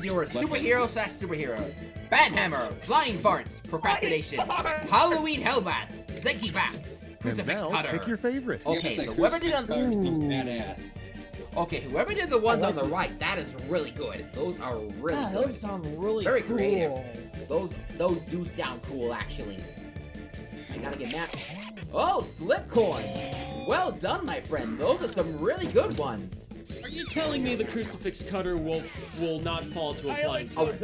because you're a superhero slash superhero. Banhammer, Flying Farts, Procrastination, Halloween Hellbass, Zenki Baps, Crucifix now, Cutter. pick your favorite. Okay, it's like whoever did Crucifix on- Cutter is Ooh. badass. Okay, whoever did the ones I on the it. right, that is really good. Those are really yeah, good. those sound really Very cool. creative. Those those do sound cool, actually. I gotta get mad. Oh, Slipcoin! Well done, my friend. Those are some really good ones. Are you telling me the crucifix cutter will will not fall to a fart?